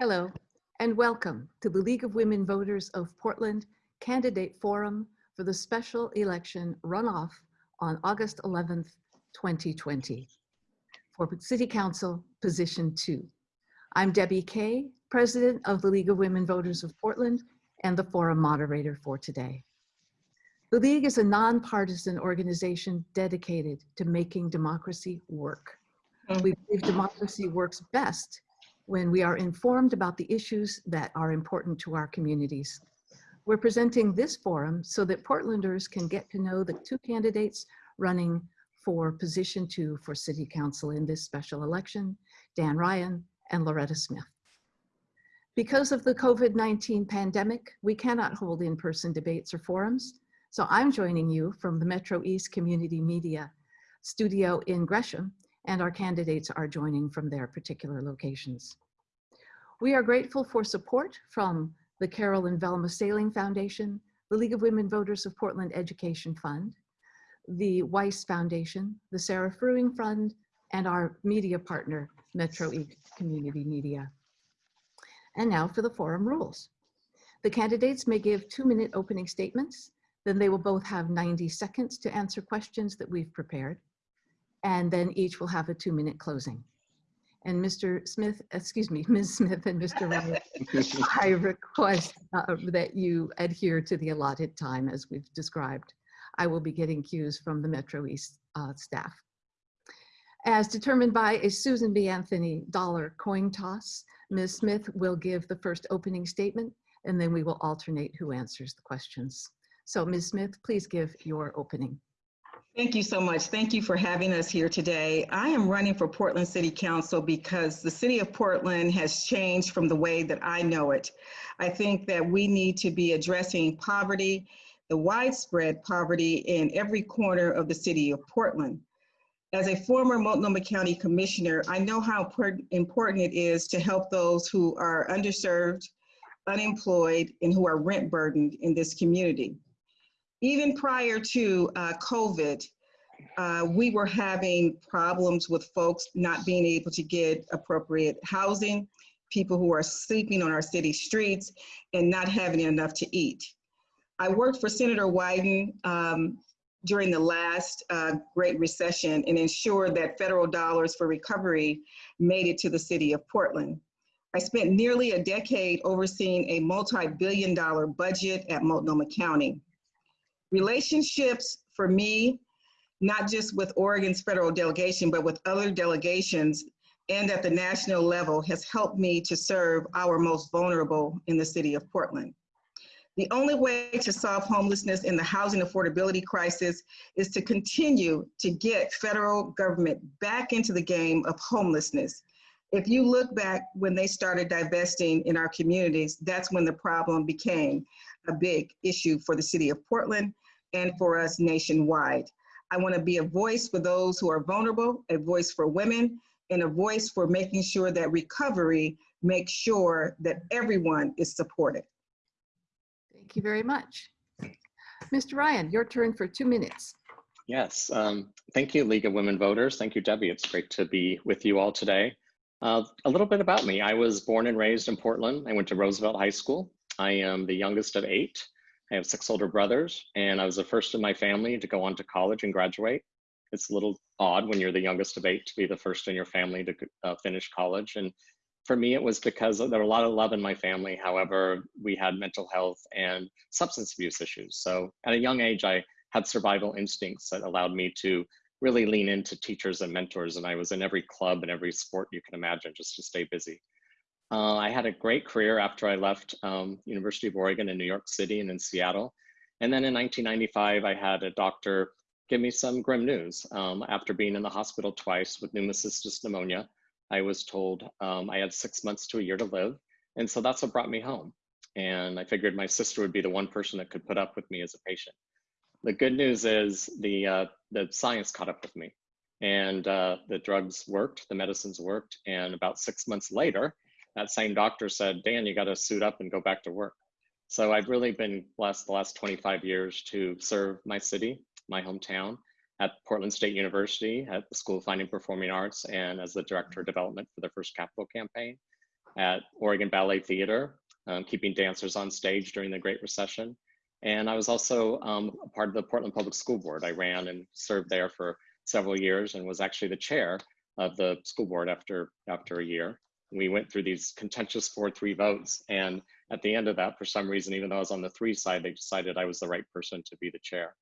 Hello, and welcome to the League of Women Voters of Portland Candidate Forum for the special election runoff on August 11th, 2020 for City Council Position 2. I'm Debbie Kay, President of the League of Women Voters of Portland and the forum moderator for today. The League is a nonpartisan organization dedicated to making democracy work. Mm-hmm. We believe democracy works best when we are informed about the issues that are important to our communities. We're presenting this forum so that Portlanders can get to know the two candidates running for position two for city council in this special election, Dan Ryan and Loretta Smith. Because of the COVID-19 pandemic, we cannot hold in-person debates or forums, so I'm joining you from the Metro East Community Media studio in Gresham and our candidates are joining from their particular locations. We are grateful for support from the Carol and Velma Sailing Foundation, the League of Women Voters of Portland Education Fund, the Weiss Foundation, the Sarah Fruing Fund, and our media partner, Metro East Community Media. And now for the forum rules. The candidates may give two-minute opening statements, then they will both have 90 seconds to answer questions that we've prepared and then each will have a two minute closing. And Mr. Smith, excuse me, Ms. Smith and Mr. Ryan, I request uh, that you adhere to the allotted time as we've described. I will be getting cues from the Metro East uh, staff. As determined by a Susan B. Anthony dollar coin toss, Ms. Smith will give the first opening statement and then we will alternate who answers the questions. So Ms. Smith, please give your opening. Thank you so much. Thank you for having us here today. I am running for Portland City Council because the city of Portland has changed from the way that I know it. I think that we need to be addressing poverty, the widespread poverty in every corner of the city of Portland. As a former Multnomah County Commissioner, I know how important it is to help those who are underserved, unemployed, and who are rent burdened in this community even prior to uh, COVID, uh, we were having problems with folks not being able to get appropriate housing, people who are sleeping on our city streets, and not having enough to eat. I worked for Senator Wyden um, during the last uh, Great Recession and ensured that federal dollars for recovery made it to the city of Portland. I spent nearly a decade overseeing a multi-billion dollar budget at Multnomah County. Relationships for me, not just with Oregon's federal delegation, but with other delegations and at the national level has helped me to serve our most vulnerable in the city of Portland. The only way to solve homelessness and the housing affordability crisis is to continue to get federal government back into the game of homelessness. If you look back when they started divesting in our communities, that's when the problem became a big issue for the city of Portland and for us nationwide. I want to be a voice for those who are vulnerable, a voice for women, and a voice for making sure that recovery makes sure that everyone is supported. Thank you very much. Mr. Ryan, your turn for two minutes. Yes, um, thank you, League of Women Voters. Thank you, Debbie. It's great to be with you all today. Uh, a little bit about me. I was born and raised in Portland. I went to Roosevelt High School. I am the youngest of eight. I have six older brothers, and I was the first in my family to go on to college and graduate. It's a little odd when you're the youngest of eight to be the first in your family to uh, finish college. And for me, it was because there were a lot of love in my family. However, we had mental health and substance abuse issues. So at a young age, I had survival instincts that allowed me to really lean into teachers and mentors. And I was in every club and every sport you can imagine just to stay busy. Uh, I had a great career after I left um, University of Oregon in New York City and in Seattle. And then in 1995, I had a doctor give me some grim news. Um, after being in the hospital twice with pneumocystis pneumonia, I was told um, I had six months to a year to live. And so that's what brought me home. And I figured my sister would be the one person that could put up with me as a patient. The good news is the, uh, the science caught up with me and uh, the drugs worked, the medicines worked. And about six months later, that same doctor said, Dan, you got to suit up and go back to work. So I've really been blessed the last 25 years to serve my city, my hometown, at Portland State University, at the School of Fine and Performing Arts, and as the Director of Development for the First Capital Campaign. at Oregon Ballet Theater, um, keeping dancers on stage during the Great Recession. And I was also um, a part of the Portland Public School Board. I ran and served there for several years and was actually the chair of the school board after, after a year. We went through these contentious 4-3 votes. And at the end of that, for some reason, even though I was on the three side, they decided I was the right person to be the chair.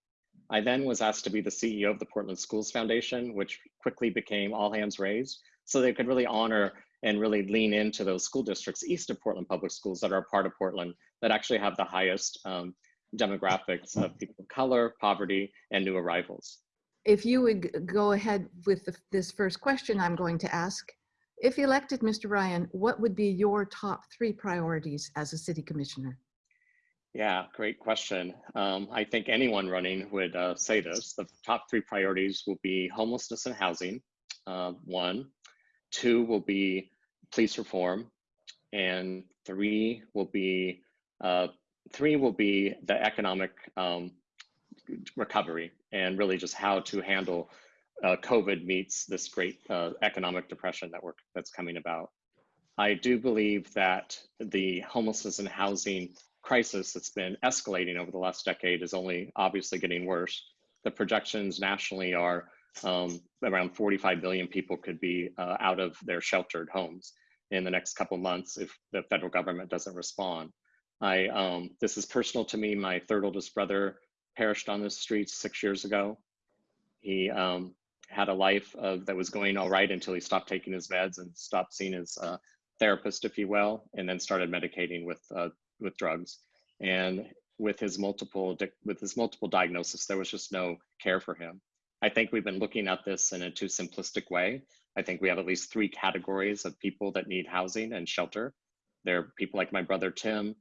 I then was asked to be the CEO of the Portland Schools Foundation, which quickly became All Hands Raised. So they could really honor and really lean into those school districts east of Portland Public Schools that are part of Portland that actually have the highest um, demographics of people of color, poverty, and new arrivals. If you would go ahead with the- this first question I'm going to ask. If elected, Mr. Ryan, what would be your top three priorities as a city commissioner? Yeah, great question. Um, I think anyone running would uh, say this. The top three priorities will be homelessness and housing, uh, one. Two will be police reform, and three will be uh, three will be the economic um, recovery and really just how to handle uh, COVID meets this great uh, economic depression that we're that's coming about. I do believe that the homelessness and housing crisis that's been escalating over the last decade is only obviously getting worse. The projections nationally are um, around 45 million people could be uh, out of their sheltered homes in the next couple months if the federal government doesn't respond. I um, this is personal to me. My third oldest brother perished on the streets six years ago. He um, had a life of, that was going all right until he stopped taking his meds and stopped seeing his uh, therapist, if you will, and then started medicating with uh, with drugs. And with his multiple with his multiple diagnosis, there was just no care for him. I think we've been looking at this in a too simplistic way. I think we have at least three categories of people that need housing and shelter. There are people like my brother Tim.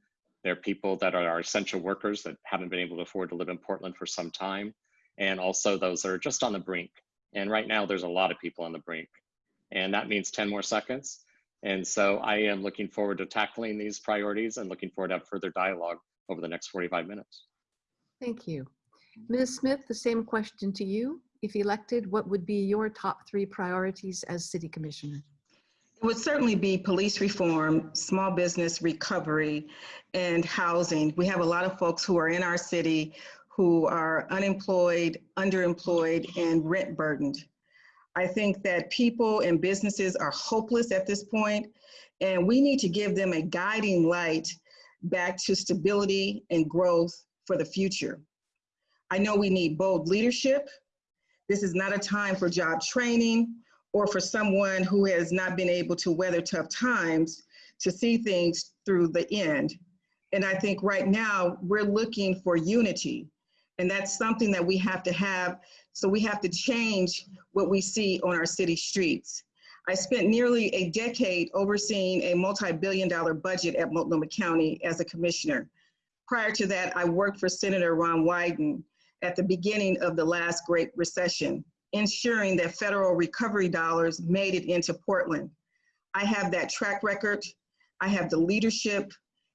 There are people that are our essential workers that haven't been able to afford to live in Portland for some time. And also those that are just on the brink. And right now there's a lot of people on the brink. And that means 10 more seconds. And so I am looking forward to tackling these priorities and looking forward to have further dialogue over the next 45 minutes. Thank you. Ms. Smith, the same question to you. If elected, what would be your top three priorities as city commissioner? It would certainly be police reform, small business recovery, and housing. We have a lot of folks who are in our city who are unemployed, underemployed, and rent burdened. I think that people and businesses are hopeless at this point, and we need to give them a guiding light back to stability and growth for the future. I know we need bold leadership. This is not a time for job training or for someone who has not been able to weather tough times to see things through the end. And I think right now we're looking for unity. And that's something that we have to have. So we have to change what we see on our city streets. I spent nearly a decade overseeing a multi-billion dollar budget at Multnomah County as a commissioner. Prior to that, I worked for Senator Ron Wyden at the beginning of the last Great Recession, ensuring that federal recovery dollars made it into Portland. I have that track record, I have the leadership,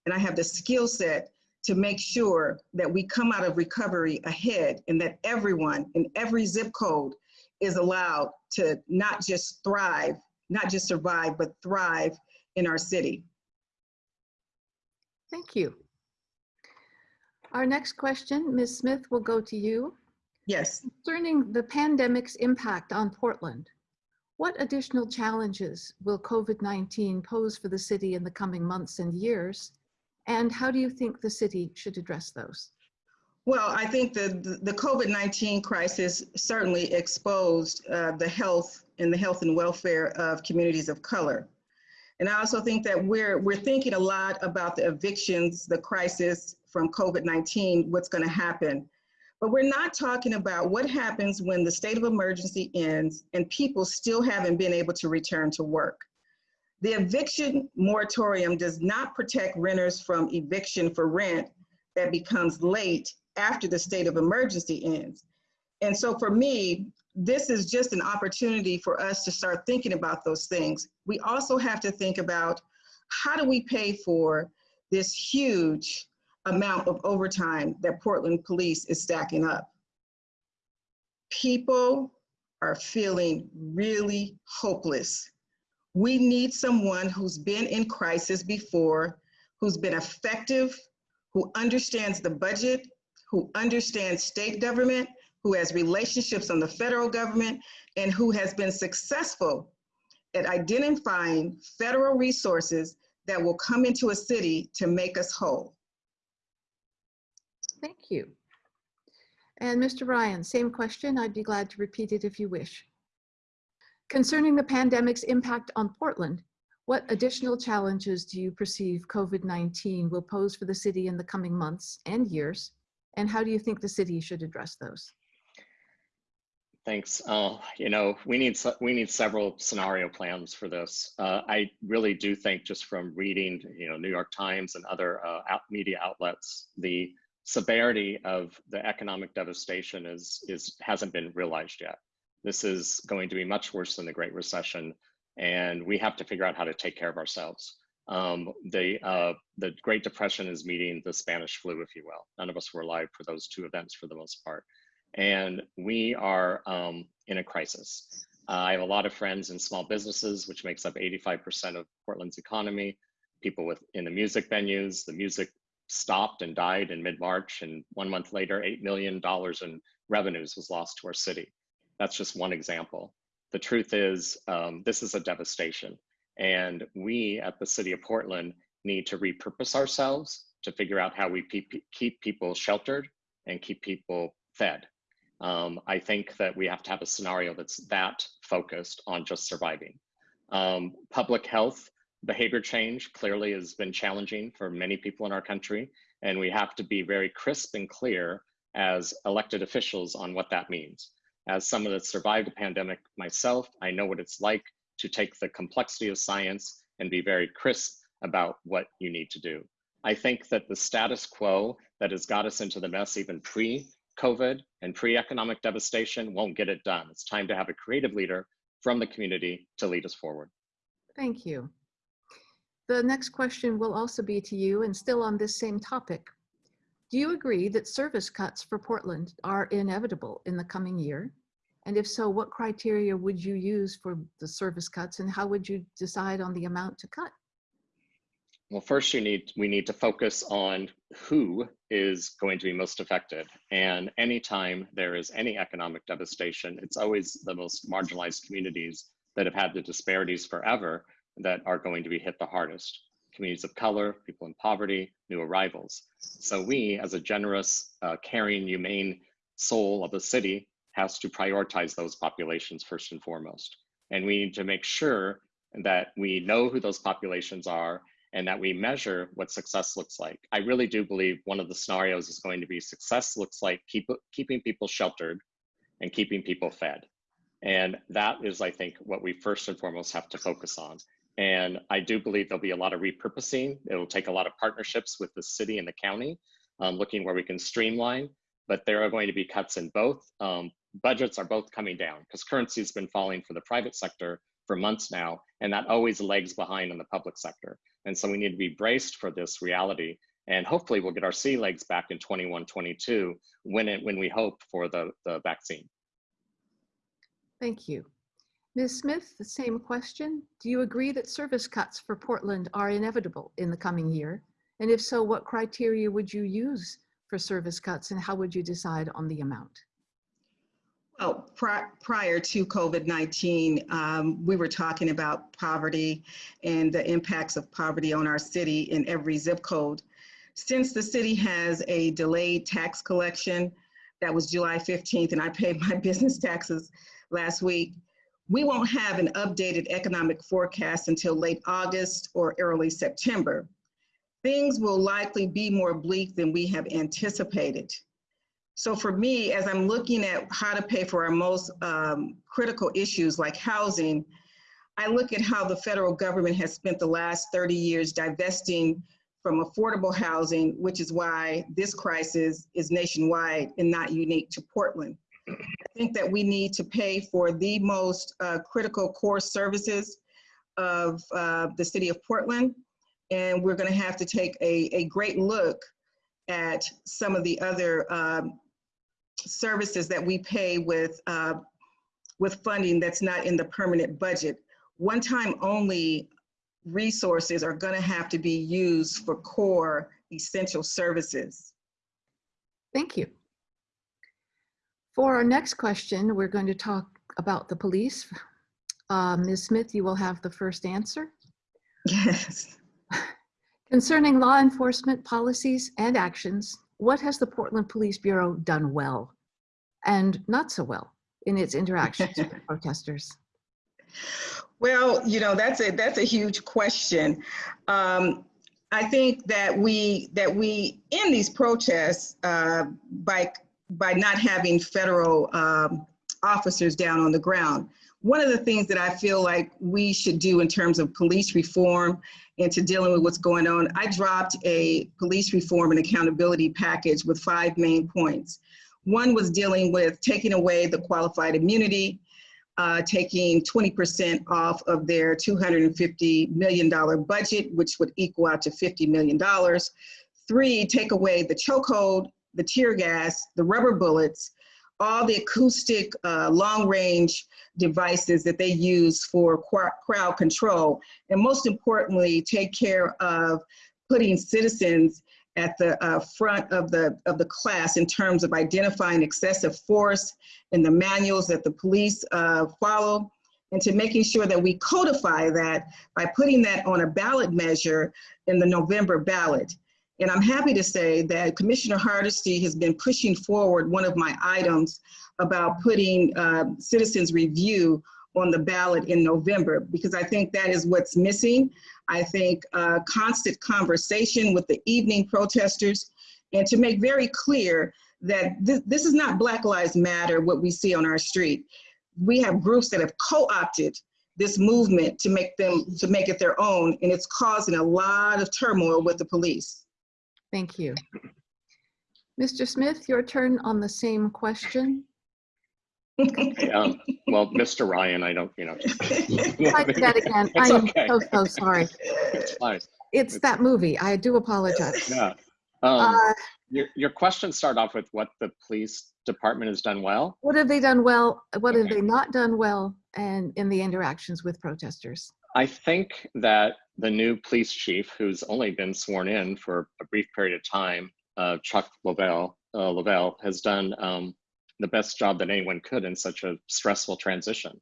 and I have the skill set to make sure that we come out of recovery ahead and that everyone in every zip code is allowed to not just thrive, not just survive, but thrive in our city. Thank you. Our next question, Ms. Smith, will go to you. Yes. Concerning the pandemic's impact on Portland, what additional challenges will COVID-19 pose for the city in the coming months and years? And how do you think the city should address those? Well, I think the, the COVID-19 crisis certainly exposed uh, the health and the health and welfare of communities of color. And I also think that we're, we're thinking a lot about the evictions, the crisis from COVID-19, what's gonna happen. But we're not talking about what happens when the state of emergency ends and people still haven't been able to return to work. The eviction moratorium does not protect renters from eviction for rent that becomes late after the state of emergency ends. And so for me, this is just an opportunity for us to start thinking about those things. We also have to think about how do we pay for this huge amount of overtime that Portland Police is stacking up. People are feeling really hopeless We need someone who's been in crisis before, who's been effective, who understands the budget, who understands state government, who has relationships on the federal government, and who has been successful at identifying federal resources that will come into a city to make us whole. Thank you. And Mr. Ryan, same question. I'd be glad to repeat it if you wish. Concerning the pandemic's impact on Portland, what additional challenges do you perceive COVID-19 will pose for the city in the coming months and years? And how do you think the city should address those? Thanks. Uh, you know, we need we need several scenario plans for this. Uh, I really do think, just from reading, you know, New York Times and other uh, out media outlets, the severity of the economic devastation is is hasn't been realized yet. This is going to be much worse than the Great Recession, and we have to figure out how to take care of ourselves. Um, the uh, the Great Depression is meeting the Spanish flu, if you will. None of us were alive for those two events for the most part and we are um, in a crisis. Uh, I have a lot of friends in small businesses, which makes up 85% of Portland's economy. People with in the music venues, the music stopped and died in mid-March, and one month later, $8 million in revenues was lost to our city. That's just one example. The truth is, um, this is a devastation. And we at the city of Portland need to repurpose ourselves to figure out how we keep people sheltered and keep people fed. Um, I think that we have to have a scenario that's that focused on just surviving. Um, public health behavior change clearly has been challenging for many people in our country, and we have to be very crisp and clear as elected officials on what that means. As someone that survived a pandemic myself, I know what it's like to take the complexity of science and be very crisp about what you need to do. I think that the status quo that has got us into the mess even pre COVID and pre-economic devastation won't get it done. It's time to have a creative leader from the community to lead us forward. Thank you. The next question will also be to you and still on this same topic. Do you agree that service cuts for Portland are inevitable in the coming year? And if so, what criteria would you use for the service cuts and how would you decide on the amount to cut? Well, first you need we need to focus on who is going to be most affected. And anytime there is any economic devastation, it's always the most marginalized communities that have had the disparities forever that are going to be hit the hardest. Communities of color, people in poverty, new arrivals. So we, as a generous, uh, caring, humane soul of the city, has to prioritize those populations first and foremost. And we need to make sure that we know who those populations are and that we measure what success looks like. I really do believe one of the scenarios is going to be success looks like keep, keeping people sheltered and keeping people fed. And that is, I think, what we first and foremost have to focus on. And I do believe there'll be a lot of repurposing. It'll take a lot of partnerships with the city and the county, um, looking where we can streamline, but there are going to be cuts in both. Um, budgets are both coming down because currency has been falling for the private sector for months now, and that always lags behind in the public sector. And so we need to be braced for this reality. And hopefully we'll get our sea legs back in 21, 22 when, it, when we hope for the, the vaccine. Thank you. Ms. Smith, the same question. Do you agree that service cuts for Portland are inevitable in the coming year? And if so, what criteria would you use for service cuts and how would you decide on the amount? Well, pri prior to COVID-19, um, we were talking about poverty and the impacts of poverty on our city in every zip code. Since the city has a delayed tax collection, that was July 15th, and I paid my business taxes last week, we won't have an updated economic forecast until late August or early September. Things will likely be more bleak than we have anticipated. So for me, as I'm looking at how to pay for our most um, critical issues like housing, I look at how the federal government has spent the last 30 years divesting from affordable housing, which is why this crisis is nationwide and not unique to Portland. I think that we need to pay for the most uh, critical core services of uh, the city of Portland. And we're gonna have to take a, a great look at some of the other um, services that we pay with, uh, with funding that's not in the permanent budget. one-time only resources are going to have to be used for core essential services. Thank you. For our next question, we're going to talk about the police. Uh, Ms. Smith, you will have the first answer. Yes. Concerning law enforcement policies and actions, what has the Portland Police Bureau done well and not so well in its interactions with protesters? Well, you know, that's a that's a huge question. Um, I think that we that we in these protests uh, by by not having federal um, officers down on the ground. One of the things that I feel like we should do in terms of police reform and to dealing with what's going on, I dropped a police reform and accountability package with five main points. One was dealing with taking away the qualified immunity, uh, taking 20% off of their $250 million budget, which would equal out to $50 million. Three, take away the chokehold, the tear gas, the rubber bullets, all the acoustic uh, long range devices that they use for crowd control. And most importantly, take care of putting citizens at the uh, front of the, of the class in terms of identifying excessive force and the manuals that the police uh, follow and to making sure that we codify that by putting that on a ballot measure in the November ballot. And I'm happy to say that Commissioner Hardesty has been pushing forward one of my items about putting uh, citizens review on the ballot in November because I think that is what's missing. I think uh, constant conversation with the evening protesters and to make very clear that th this is not Black Lives Matter, what we see on our street. We have groups that have co-opted this movement to make them, to make it their own, and it's causing a lot of turmoil with the police. Thank you. Mr. Smith, your turn on the same question. Um, well, Mr. Ryan, I don't, you know. That again. I am okay. so, so sorry. It's fine. It's that movie. I do apologize. Yeah. Um, Uh, your, your question started off with what the police department has done well. What have they done well? What have they not done well? And in the interactions with protesters? I think that the new police chief, who's only been sworn in for a brief period of time, uh, Chuck Lovell, uh, has done um, the best job that anyone could in such a stressful transition.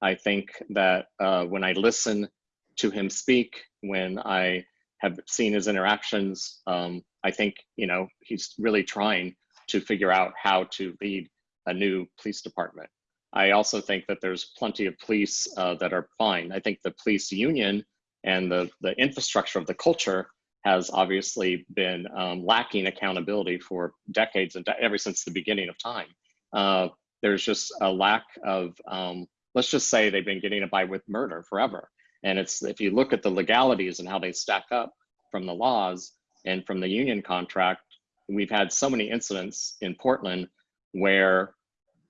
I think that uh, when I listen to him speak, when I have seen his interactions, um, I think you know he's really trying to figure out how to lead a new police department. I also think that there's plenty of police uh, that are fine. I think the police union and the, the infrastructure of the culture has obviously been um, lacking accountability for decades and de ever since the beginning of time. Uh, there's just a lack of, um, let's just say they've been getting by with murder forever. And it's, if you look at the legalities and how they stack up from the laws and from the union contract, we've had so many incidents in Portland where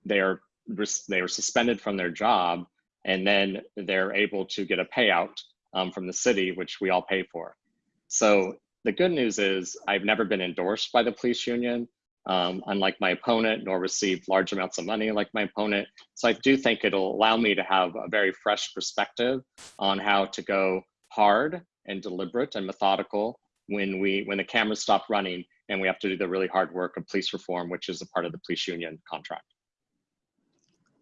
they're they were suspended from their job and then they're able to get a payout um, from the city, which we all pay for. So the good news is I've never been endorsed by the police union, um, unlike my opponent, nor received large amounts of money like my opponent. So I do think it'll allow me to have a very fresh perspective on how to go hard and deliberate and methodical when we when the cameras stop running and we have to do the really hard work of police reform, which is a part of the police union contract.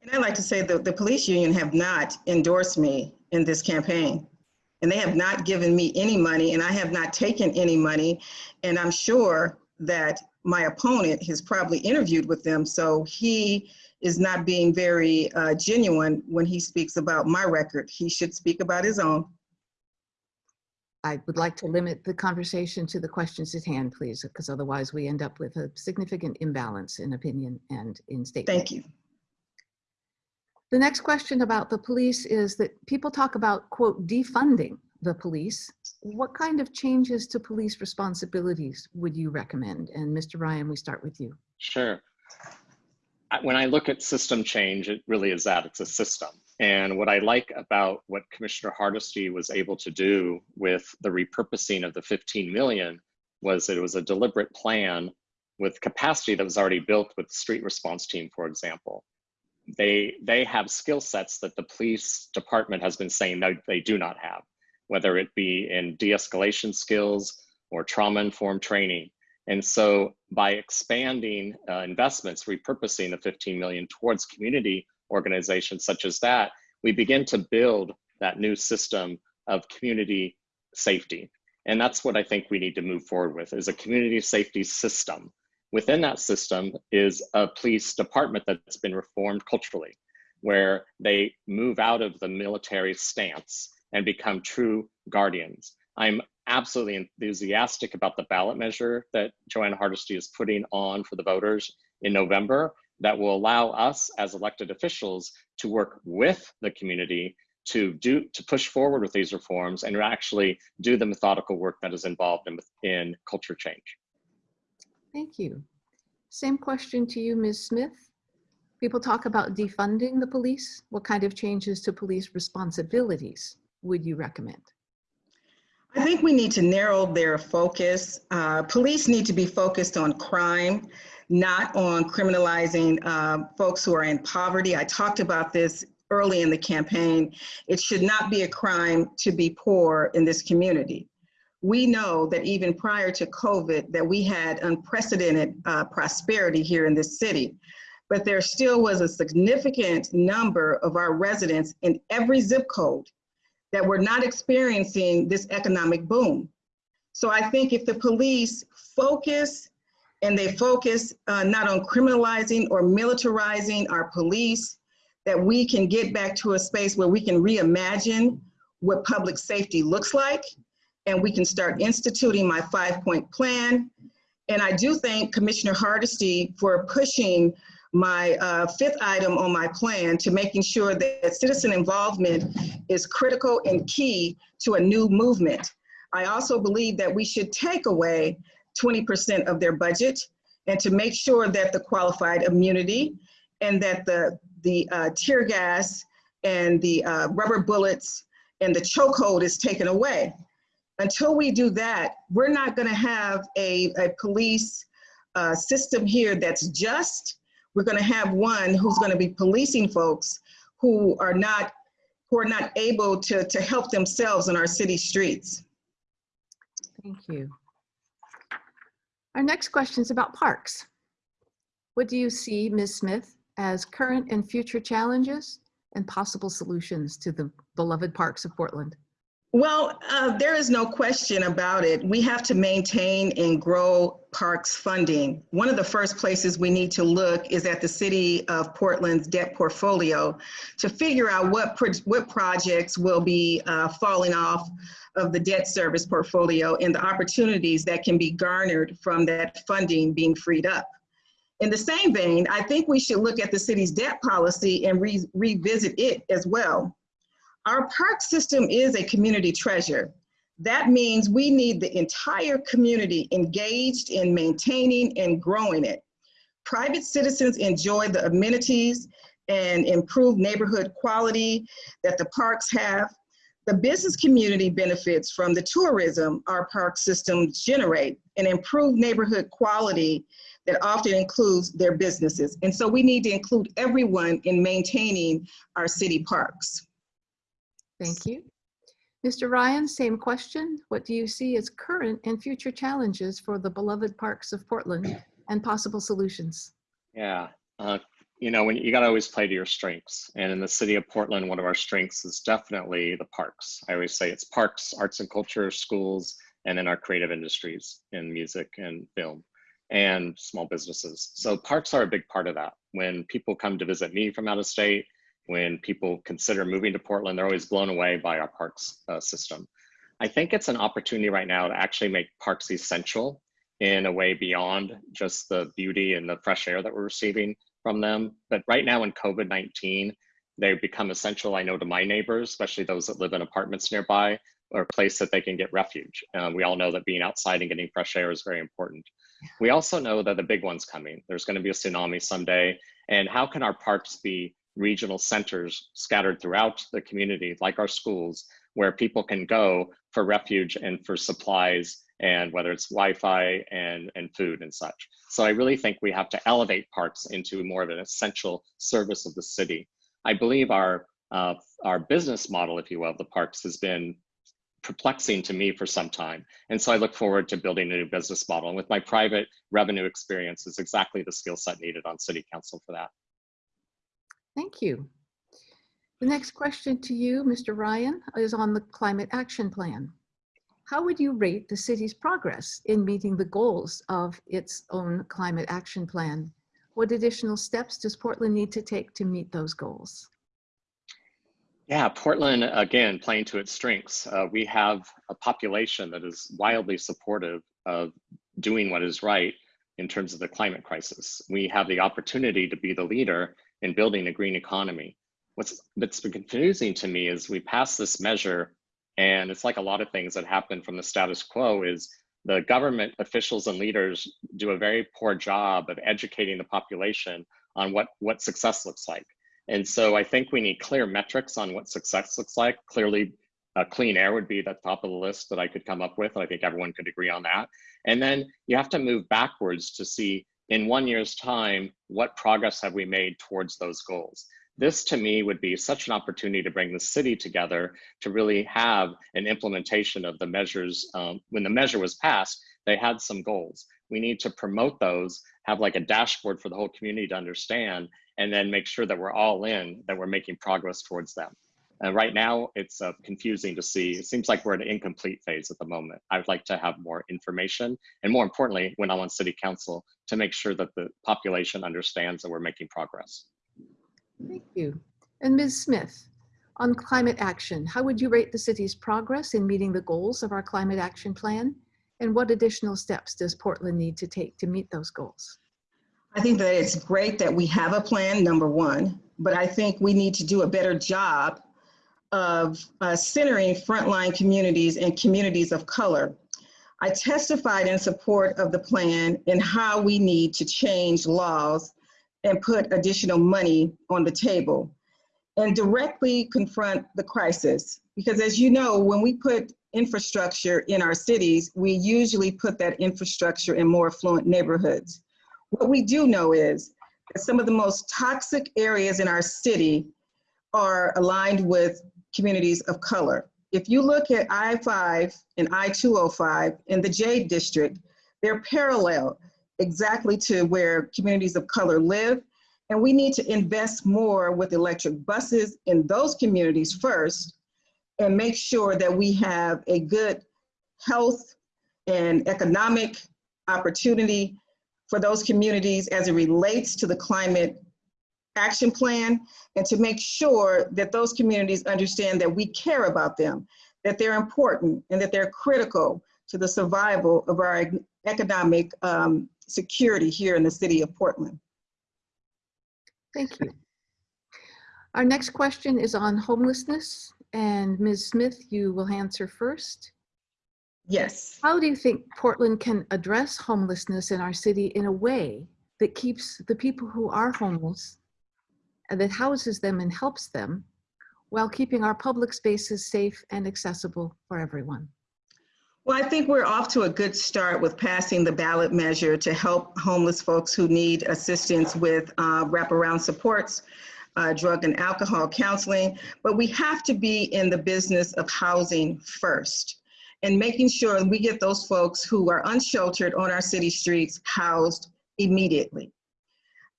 And I'd like to say that the police union have not endorsed me in this campaign. And they have not given me any money and I have not taken any money. And I'm sure that my opponent has probably interviewed with them. So he is not being very uh, genuine when he speaks about my record. He should speak about his own. I would like to limit the conversation to the questions at hand, please, because otherwise we end up with a significant imbalance in opinion and in statement. Thank you. The next question about the police is that people talk about, quote, defunding the police. What kind of changes to police responsibilities would you recommend? And Mr. Ryan, we start with you. Sure. When I look at system change, it really is that, it's a system. And what I like about what Commissioner Hardesty was able to do with the repurposing of the 15 million was it was a deliberate plan with capacity that was already built with the street response team, for example. They they have skill sets that the police department has been saying that they do not have, whether it be in de-escalation skills or trauma-informed training. And so by expanding uh, investments, repurposing the 15 million towards community organizations such as that, we begin to build that new system of community safety. And that's what I think we need to move forward with is a community safety system. Within that system is a police department that's been reformed culturally, where they move out of the military stance and become true guardians. I'm absolutely enthusiastic about the ballot measure that Jo Ann Hardesty is putting on for the voters in November that will allow us as elected officials to work with the community to do to push forward with these reforms and actually do the methodical work that is involved in, in culture change. Thank you. Same question to you, Ms. Smith. People talk about defunding the police. What kind of changes to police responsibilities would you recommend? I think we need to narrow their focus. Uh, police need to be focused on crime, not on criminalizing uh, folks who are in poverty. I talked about this early in the campaign. It should not be a crime to be poor in this community. We know that even prior to COVID that we had unprecedented uh, prosperity here in this city, but there still was a significant number of our residents in every zip code that were not experiencing this economic boom. So I think if the police focus and they focus uh, not on criminalizing or militarizing our police, that we can get back to a space where we can reimagine what public safety looks like and we can start instituting my five point plan. And I do thank Commissioner Hardesty for pushing my uh, fifth item on my plan to making sure that citizen involvement is critical and key to a new movement. I also believe that we should take away 20% of their budget and to make sure that the qualified immunity and that the, the uh, tear gas and the uh, rubber bullets and the chokehold is taken away. Until we do that, we're not gonna have a, a police uh, system here that's just, we're gonna have one who's gonna be policing folks who are not, who are not able to, to help themselves in our city streets. Thank you. Our next question is about parks. What do you see, Ms. Smith, as current and future challenges and possible solutions to the beloved parks of Portland? Well, uh, there is no question about it. We have to maintain and grow parks funding. One of the first places we need to look is at the City of Portland's debt portfolio to figure out what, pro what projects will be uh, falling off of the debt service portfolio and the opportunities that can be garnered from that funding being freed up. In the same vein, I think we should look at the city's debt policy and re revisit it as well. Our park system is a community treasure. That means we need the entire community engaged in maintaining and growing it. Private citizens enjoy the amenities and improved neighborhood quality that the parks have. The business community benefits from the tourism our park systems generate and improved neighborhood quality that often includes their businesses. And so we need to include everyone in maintaining our city parks. Thank you. Mr. Ryan, same question. What do you see as current and future challenges for the beloved parks of Portland and possible solutions? Yeah, uh, you know, when you got to always play to your strengths. And in the city of Portland, one of our strengths is definitely the parks. I always say it's parks, arts and culture, schools, and then our creative industries in music and film and small businesses. So parks are a big part of that. When people come to visit me from out of state, when people consider moving to Portland, they're always blown away by our parks uh, system. I think it's an opportunity right now to actually make parks essential in a way beyond just the beauty and the fresh air that we're receiving from them. But right now in COVID-19, they've become essential, I know, to my neighbors, especially those that live in apartments nearby, or a place that they can get refuge. Uh, we all know that being outside and getting fresh air is very important. We also know that the big one's coming. There's going to be a tsunami someday. And how can our parks be regional centers scattered throughout the community, like our schools, where people can go for refuge and for supplies and whether it's Wi-Fi and, and food and such. So I really think we have to elevate parks into more of an essential service of the city. I believe our, uh, our business model, if you will, of the parks has been perplexing to me for some time. And so I look forward to building a new business model. And with my private revenue experience is exactly the skill set needed on city council for that. Thank you. The next question to you, Mr. Ryan, is on the climate action plan. How would you rate the city's progress in meeting the goals of its own climate action plan? What additional steps does Portland need to take to meet those goals? Yeah, Portland, again, playing to its strengths. Uh, we have a population that is wildly supportive of doing what is right in terms of the climate crisis. We have the opportunity to be the leader in building a green economy. What's that's been confusing to me is we pass this measure and it's like a lot of things that happen from the status quo is the government officials and leaders do a very poor job of educating the population on what, what success looks like. And so I think we need clear metrics on what success looks like. Clearly, uh, clean air would be the top of the list that I could come up with. And I think everyone could agree on that. And then you have to move backwards to see in one year's time, what progress have we made towards those goals? This to me would be such an opportunity to bring the city together to really have an implementation of the measures. Um, when the measure was passed, they had some goals. We need to promote those, have like a dashboard for the whole community to understand, and then make sure that we're all in, that we're making progress towards them. And right now, it's uh, confusing to see. It seems like we're at an incomplete phase at the moment. I'd like to have more information, and more importantly, when I'm on city council, to make sure that the population understands that we're making progress. Thank you. And Ms. Smith, on climate action, how would you rate the city's progress in meeting the goals of our climate action plan? And what additional steps does Portland need to take to meet those goals? I think that it's great that we have a plan, number one, but I think we need to do a better job of uh, centering frontline communities and communities of color. I testified in support of the plan and how we need to change laws and put additional money on the table and directly confront the crisis. Because as you know, when we put infrastructure in our cities, we usually put that infrastructure in more affluent neighborhoods. What we do know is that some of the most toxic areas in our city are aligned with communities of color. If you look at I-5 and I-205 in the Jade district, they're parallel exactly to where communities of color live. And we need to invest more with electric buses in those communities first and make sure that we have a good health and economic opportunity for those communities as it relates to the climate action plan and to make sure that those communities understand that we care about them, that they're important and that they're critical to the survival of our economic um, security here in the city of Portland. Thank you. Our next question is on homelessness and Ms. Smith, you will answer first. Yes. How do you think Portland can address homelessness in our city in a way that keeps the people who are homeless that houses them and helps them while keeping our public spaces safe and accessible for everyone? Well, I think we're off to a good start with passing the ballot measure to help homeless folks who need assistance with uh, wraparound supports, uh, drug and alcohol counseling. But we have to be in the business of housing first and making sure we get those folks who are unsheltered on our city streets housed immediately.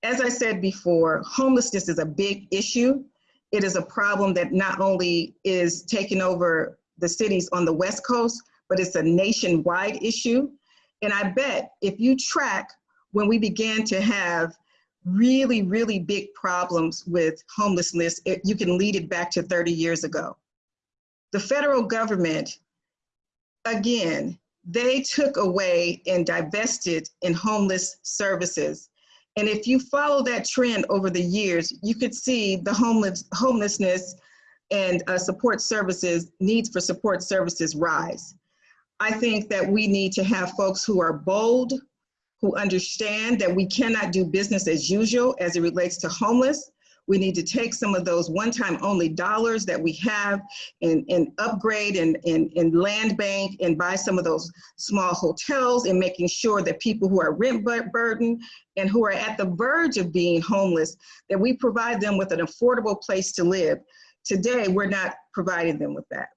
As I said before, homelessness is a big issue. It is a problem that not only is taking over the cities on the West Coast, but it's a nationwide issue. And I bet if you track when we began to have really, really big problems with homelessness, it, you can lead it back to 30 years ago. The federal government, again, they took away and divested in homeless services. And if you follow that trend over the years, you could see the homeless, homelessness and uh, support services, needs for support services rise. I think that we need to have folks who are bold, who understand that we cannot do business as usual as it relates to homeless. We need to take some of those one-time only dollars that we have and, and upgrade and, and, and land bank and buy some of those small hotels and making sure that people who are rent bur- burdened and who are at the verge of being homeless, that we provide them with an affordable place to live. Today, we're not providing them with that.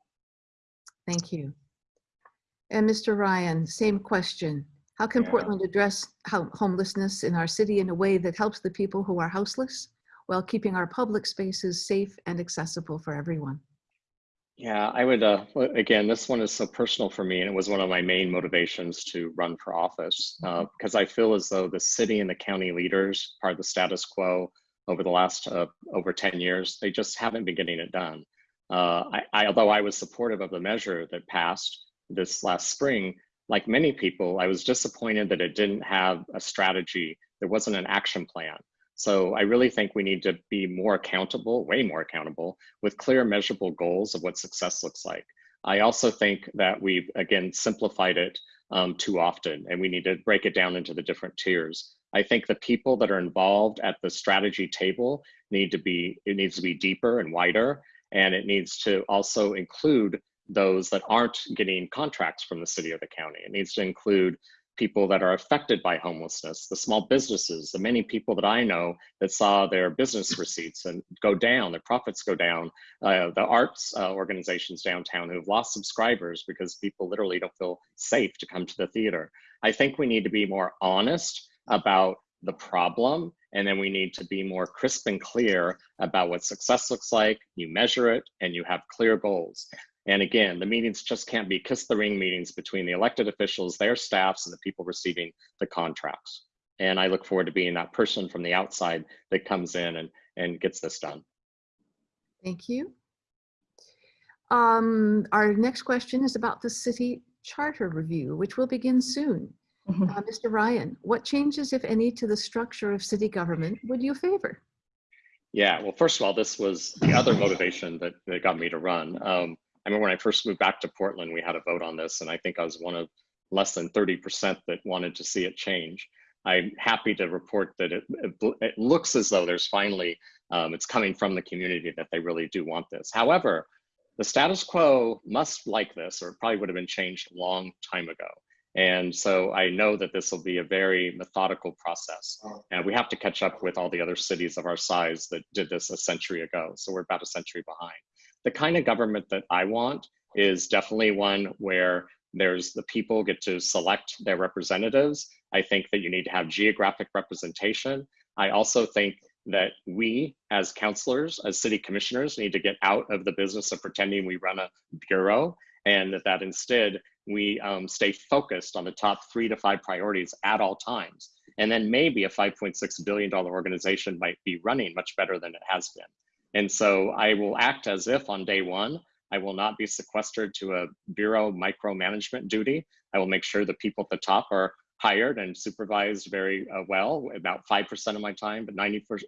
Thank you. And Mr. Ryan, same question. How can Yeah. Portland address homelessness in our city in a way that helps the people who are houseless while keeping our public spaces safe and accessible for everyone? Yeah, I would, uh, again, this one is so personal for me, and it was one of my main motivations to run for office uh, because I feel as though the city and the county leaders, part of the status quo over the last uh, over 10 years, they just haven't been getting it done. Uh, I, I, although I was supportive of the measure that passed this last spring, like many people, I was disappointed that it didn't have a strategy. There wasn't an action plan. So I really think we need to be more accountable, way more accountable, with clear measurable goals of what success looks like. I also think that we've, again, simplified it um, too often, and we need to break it down into the different tiers. I think the people that are involved at the strategy table need to be, it needs to be deeper and wider, and it needs to also include those that aren't getting contracts from the city or the county. It needs to include people that are affected by homelessness, the small businesses, the many people that I know that saw their business receipts and go down, their profits go down, uh, the arts uh, organizations downtown who have lost subscribers because people literally don't feel safe to come to the theater. I think we need to be more honest about the problem and then we need to be more crisp and clear about what success looks like. You measure it and you have clear goals. And again, the meetings just can't be kiss the ring meetings between the elected officials, their staffs, and the people receiving the contracts. And I look forward to being that person from the outside that comes in and, and gets this done. Thank you. Um, our next question is about the city charter review, which will begin soon. Mhm. Uh, Mr. Ryan, what changes, if any, to the structure of city government would you favor? Yeah, well, first of all, this was the other motivation that, that got me to run. Um, I remember when I first moved back to Portland, we had a vote on this, and I think I was one of less than 30% that wanted to see it change. I'm happy to report that it, it, it looks as though there's finally, um, it's coming from the community that they really do want this. However, the status quo must like this, or it probably would have been changed a long time ago. And so I know that this will be a very methodical process. And we have to catch up with all the other cities of our size that did this a century ago. So we're about a century behind. The kind of government that I want is definitely one where there's the people get to select their representatives. I think that you need to have geographic representation. I also think that we as councilors, as city commissioners, need to get out of the business of pretending we run a bureau and that, that instead we um, stay focused on the top three to five priorities at all times. And then maybe a $5.6 billion organization might be running much better than it has been. And so I will act as if on day one, I will not be sequestered to a bureau micromanagement duty. I will make sure the people at the top are hired and supervised very uh, well, about 5% of my time, but 95%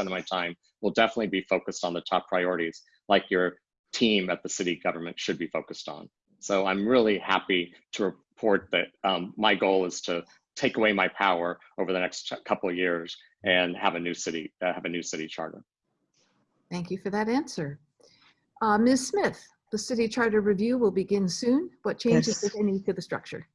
of my time will definitely be focused on the top priorities, like your team at the city government should be focused on. So I'm really happy to report that um, my goal is to take away my power over the next couple of years and have a new city, uh, have a new city charter. Thank you for that answer. Uh, Ms. Smith, the city charter review will begin soon. What changes, Yes. if any, to the structure?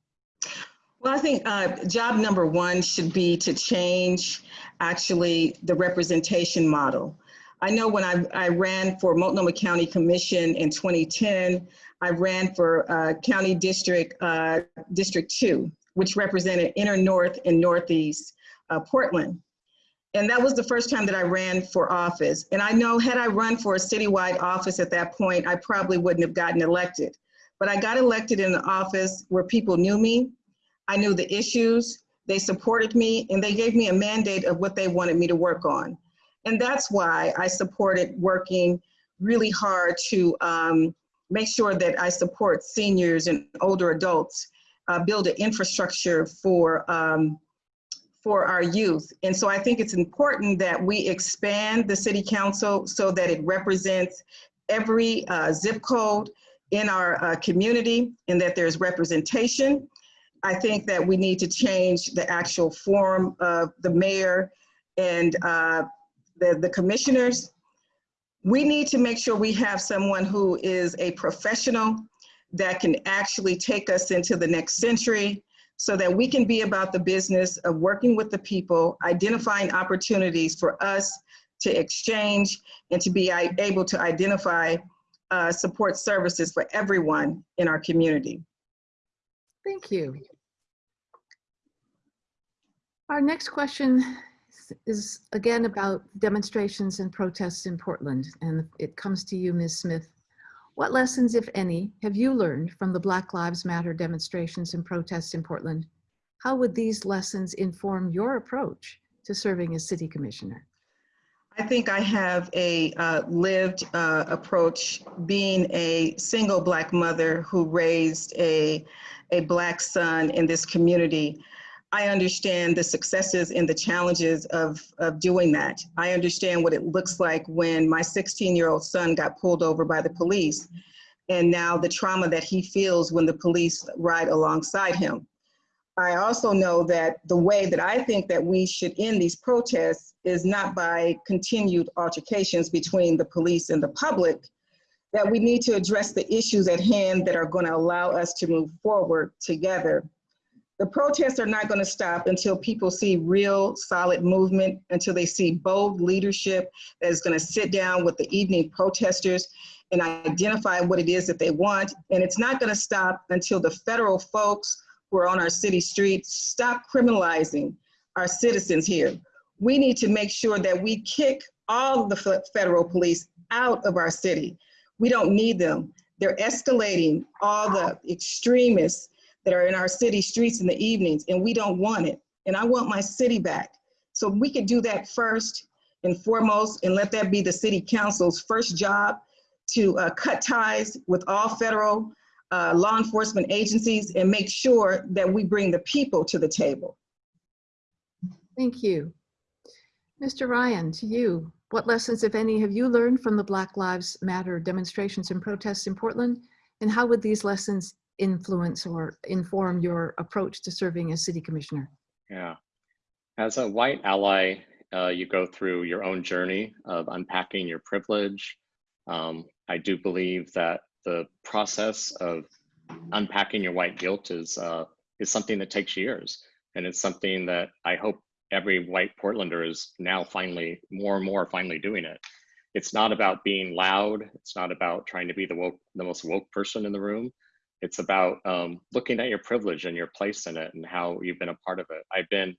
Well, I think uh, job number one should be to change actually the representation model. I know when I, I ran for Multnomah County Commission in 2010, I ran for uh, County District uh, District 2, which represented inner north and northeast uh, Portland. And that was the first time that I ran for office. And I know had I run for a citywide office at that point, I probably wouldn't have gotten elected. But I got elected in an office where people knew me, I knew the issues, they supported me, and they gave me a mandate of what they wanted me to work on. And that's why I supported working really hard to um, make sure that I support seniors and older adults, uh, build an infrastructure for, um, for our youth. And so I think it's important that we expand the city council so that it represents every uh, zip code in our uh, community and that there's representation. I think that we need to change the actual form of the mayor and uh, the, the commissioners, we need to make sure we have someone who is a professional that can actually take us into the next century so that we can be about the business of working with the people, identifying opportunities for us to exchange and to be able to identify uh, support services for everyone in our community. Thank you. Our next question is again about demonstrations and protests in Portland, and it comes to you, Ms. Smith. What lessons, if any, have you learned from the Black Lives Matter demonstrations and protests in Portland? How would these lessons inform your approach to serving as city commissioner? I think I have a uh, lived uh, approach being a single Black mother who raised a, a Black son in this community. I understand the successes and the challenges of, of doing that. I understand what it looks like when my 16 year old son got pulled over by the police and now the trauma that he feels when the police ride alongside him. I also know that the way that I think that we should end these protests is not by continued altercations between the police and the public, that we need to address the issues at hand that are going to allow us to move forward together. The protests are not going to stop until people see real solid movement, until they see bold leadership that is going to sit down with the evening protesters and identify what it is that they want. And it's not going to stop until the federal folks who are on our city streets stop criminalizing our citizens here. We need to make sure that we kick all the federal police out of our city. We don't need them. They're escalating all the extremists that are in our city streets in the evenings, and we don't want it. And I want my city back. So we could do that first and foremost, and let that be the city council's first job to uh, cut ties with all federal uh, law enforcement agencies and make sure that we bring the people to the table. Thank you. Mr. Ryan, to you, what lessons, if any, have you learned from the Black Lives Matter demonstrations and protests in Portland? And how would these lessons influence or inform your approach to serving as city commissioner? Yeah. As a white ally, uh, you go through your own journey of unpacking your privilege. Um, I do believe that the process of unpacking your white guilt is uh, is something that takes years, and it's something that I hope every white Portlander is now finally more and more finally doing it. It's not about being loud. It's not about trying to be the woke, the most woke person in the room. It's about um, looking at your privilege and your place in it and how you've been a part of it. I've been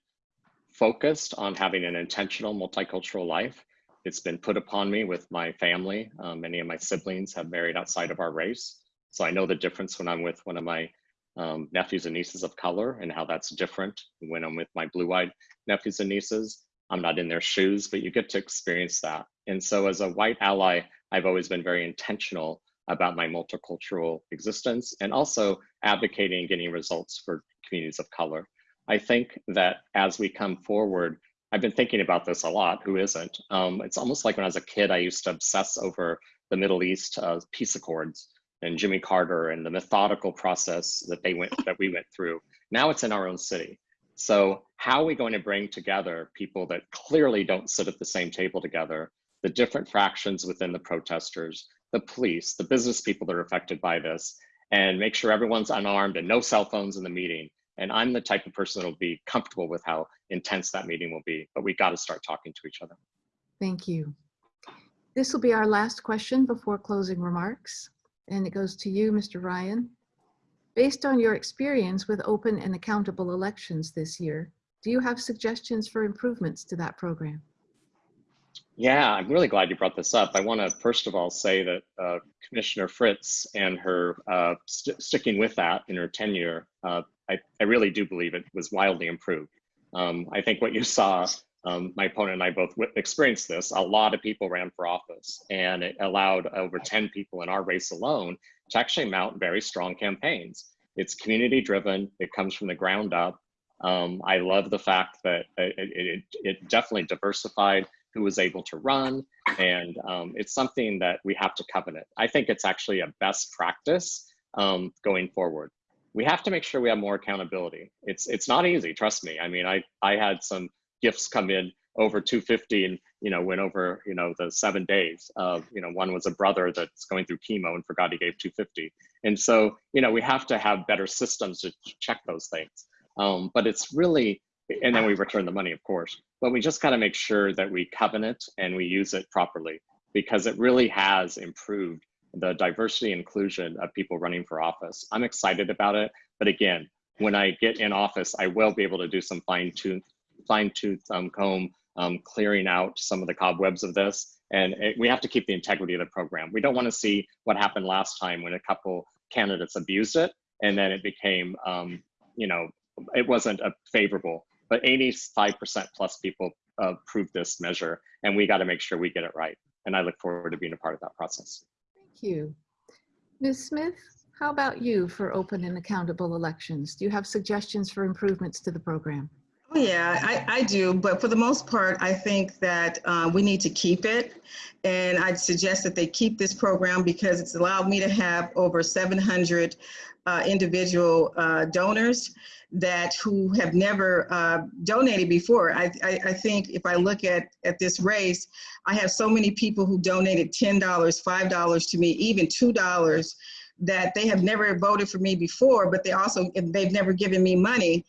focused on having an intentional multicultural life. It's been put upon me with my family. Um, many of my siblings have married outside of our race. So I know the difference when I'm with one of my um, nephews and nieces of color and how that's different when I'm with my blue-eyed nephews and nieces. I'm not in their shoes, but you get to experience that. And so as a white ally, I've always been very intentional about my multicultural existence and also advocating and getting results for communities of color. I think that as we come forward, I've been thinking about this a lot. Who isn't? Um, it's almost like when I was a kid, I used to obsess over the Middle East uh, peace accords and Jimmy Carter and the methodical process that they went that we went through. Now it's in our own city. So how are we going to bring together people that clearly don't sit at the same table together, the different fractions within the protesters, the police, the business people that are affected by this, and make sure everyone's unarmed and no cell phones in the meeting. And I'm the type of person that will be comfortable with how intense that meeting will be, but we got to start talking to each other. Thank you. This will be our last question before closing remarks, and it goes to you, Mr. Ryan. Based on your experience with open and accountable elections this year, do you have suggestions for improvements to that program? Yeah, I'm really glad you brought this up. I want to first of all say that uh, Commissioner Fritz and her uh, st sticking with that in her tenure, uh, I, I, really do believe it was wildly improved. Um, I think what you saw, um, my opponent and I both experienced this, a lot of people ran for office and it allowed over 10 people in our race alone to actually mount very strong campaigns. It's community driven, it comes from the ground up. Um, I love the fact that it, it, it definitely diversified who was able to run. And um, it's something that we have to covenant. I think it's actually a best practice um, going forward. We have to make sure we have more accountability. It's it's not easy, trust me. I mean, I I had some gifts come in over 250 and you know, went over, you know, the seven days of, you know, one was a brother that's going through chemo and forgot he gave 250. And so, you know, we have to have better systems to check those things. Um, but it's really, and then we return the money, of course, but we just got to make sure that we covenant and we use it properly because it really has improved the diversity inclusion of people running for office. I'm excited about it. But again, when I get in office, I will be able to do some fine tooth, fine tooth um, comb um, clearing out some of the cobwebs of this. And it, we have to keep the integrity of the program. We don't want to see what happened last time when a couple candidates abused it and then it became, um, you know, it wasn't a favorable, but 85% plus people uh, approved this measure and we got to make sure we get it right. And I look forward to being a part of that process. Thank you. Ms. Smith, how about you for open and accountable elections? Do you have suggestions for improvements to the program? Oh, yeah, I, I do, but for the most part, I think that uh, we need to keep it. And I'd suggest that they keep this program because it's allowed me to have over 700 uh, individual uh, donors that who have never uh, donated before. I, I, I, think if I look at, at this race, I have so many people who donated $10, $5 to me, even $2 that they have never voted for me before, but they also, they've never given me money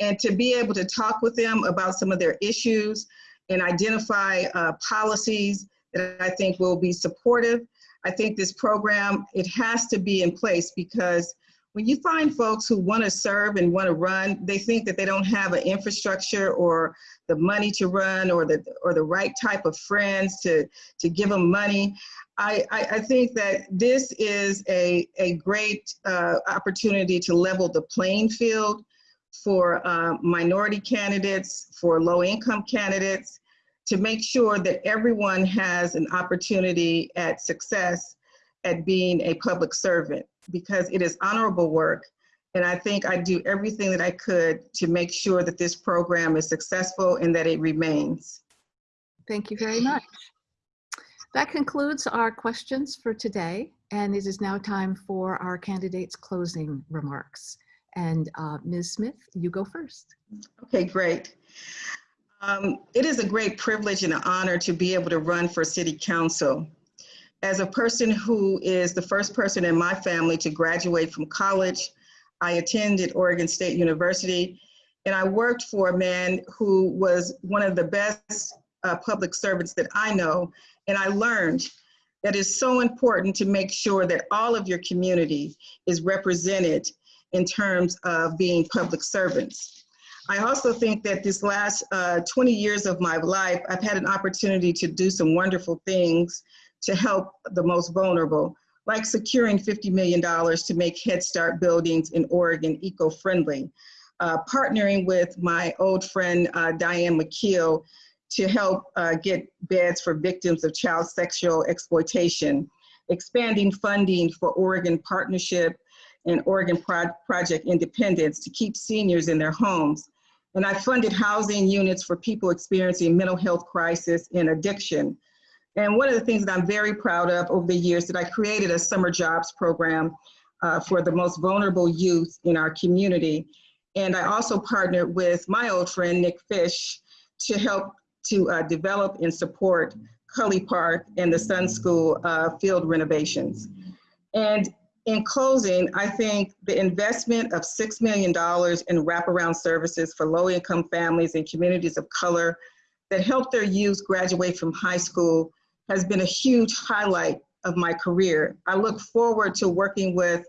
and to be able to talk with them about some of their issues and identify uh, policies that I think will be supportive. I think this program, it has to be in place because when you find folks who want to serve and want to run, they think that they don't have an infrastructure or the money to run or the or the right type of friends to to give them money. I, I, I think that this is a, a great uh, opportunity to level the playing field for uh, minority candidates, for low income candidates, to make sure that everyone has an opportunity at success at being a public servant because it is honorable work. And I think I do everything that I could to make sure that this program is successful and that it remains. Thank you very much. That concludes our questions for today. And it is now time for our candidates' closing remarks. And uh, Ms. Smith, you go first. Okay, great. Um, it is a great privilege and an honor to be able to run for city council. As a person who is the first person in my family to graduate from college, I attended Oregon State University and I worked for a man who was one of the best uh, public servants that I know. And I learned that it's so important to make sure that all of your community is represented in terms of being public servants. I also think that this last uh, 20 years of my life, I've had an opportunity to do some wonderful things to help the most vulnerable, like securing $50 million to make Head Start buildings in Oregon eco-friendly, uh, partnering with my old friend uh, Diane McKeel to help uh, get beds for victims of child sexual exploitation, expanding funding for Oregon Partnership and Oregon Pro Project Independence to keep seniors in their homes. And I funded housing units for people experiencing mental health crisis and addiction. And one of the things that I'm very proud of over the years that I created a summer jobs program uh, for the most vulnerable youth in our community. And I also partnered with my old friend, Nick Fish, to help to uh, develop and support Cully Park and the Sun School uh, field renovations. And in closing, I think the investment of $6 million in wraparound services for low income families and communities of color that help their youth graduate from high school has been a huge highlight of my career. I look forward to working with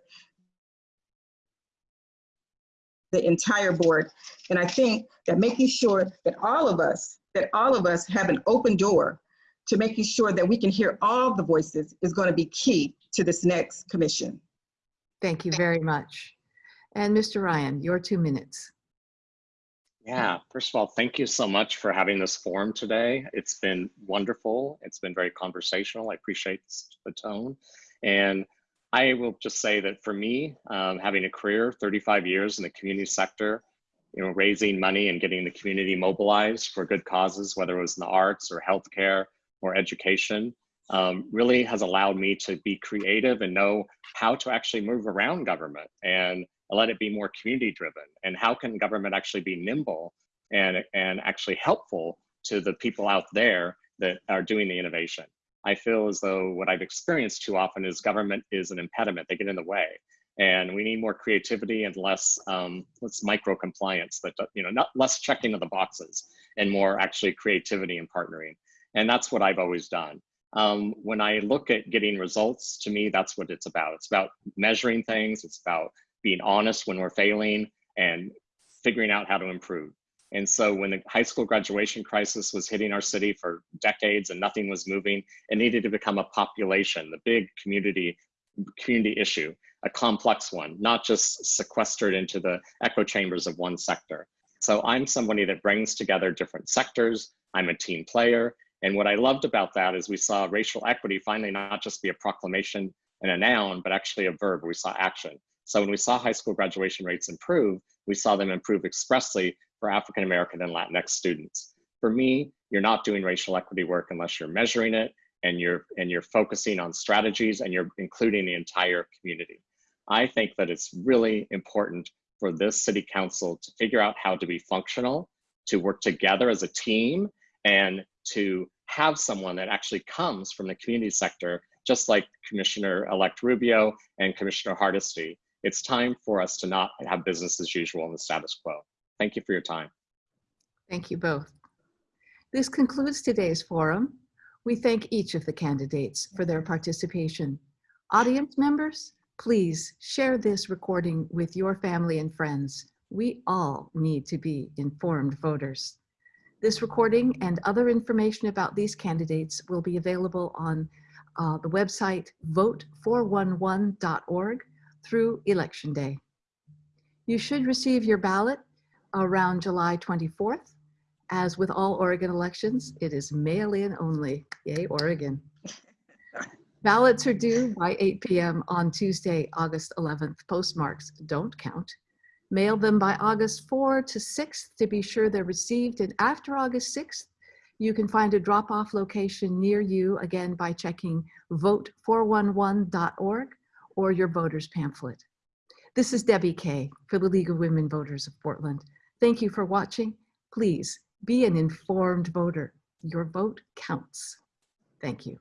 the entire board. And I think that making sure that all of us, that all of us have an open door to making sure that we can hear all the voices is going to be key to this next commission. Thank you very much. And Mr. Ryan, your two minutes. Yeah, first of all, thank you so much for having this forum today. It's been wonderful. It's been very conversational. I appreciate the tone. And I will just say that for me, um, having a career, 35 years in the community sector, you know, raising money and getting the community mobilized for good causes, whether it was in the arts or healthcare or education, um, really has allowed me to be creative and know how to actually move around government and let it be more community driven and how can government actually be nimble and and actually helpful to the people out there that are doing the innovation. I feel as though what I've experienced too often is government is an impediment. They get in the way, and we need more creativity and less um, less micro compliance. That you know, not less checking of the boxes and more actually creativity and partnering. And that's what I've always done. Um, when I look at getting results, to me, that's what it's about. It's about measuring things. It's about being honest when we're failing and figuring out how to improve. And so when the high school graduation crisis was hitting our city for decades and nothing was moving, it needed to become a population, the big community community issue, a complex one, not just sequestered into the echo chambers of one sector. So I'm somebody that brings together different sectors. I'm a team player. And what I loved about that is we saw racial equity finally not just be a proclamation and a noun, but actually a verb. We saw action. So when we saw high school graduation rates improve, we saw them improve expressly for African American and Latinx students. For me, you're not doing racial equity work unless you're measuring it and you're and you're focusing on strategies and you're including the entire community. I think that it's really important for this city council to figure out how to be functional, to work together as a team, and to have someone that actually comes from the community sector, just like Commissioner-elect Rubio and Commissioner Hardesty. It's time for us to not have business as usual in the status quo. Thank you for your time. Thank you both. This concludes today's forum. We thank each of the candidates for their participation. Audience members, please share this recording with your family and friends. We all need to be informed voters. This recording and other information about these candidates will be available on uh, the website vote411.org through Election Day. You should receive your ballot around July 24th. As with all Oregon elections, it is mail-in only. Yay, Oregon. Ballots are due by 8 p.m. on Tuesday, August 11th. Postmarks don't count. Mail them by August 4 to 6th to be sure they're received. And after August 6th, you can find a drop-off location near you, again, by checking vote411.org or your voter's pamphlet. This is Debbie Kay for the League of Women Voters of Portland. Thank you for watching. Please be an informed voter. Your vote counts. Thank you.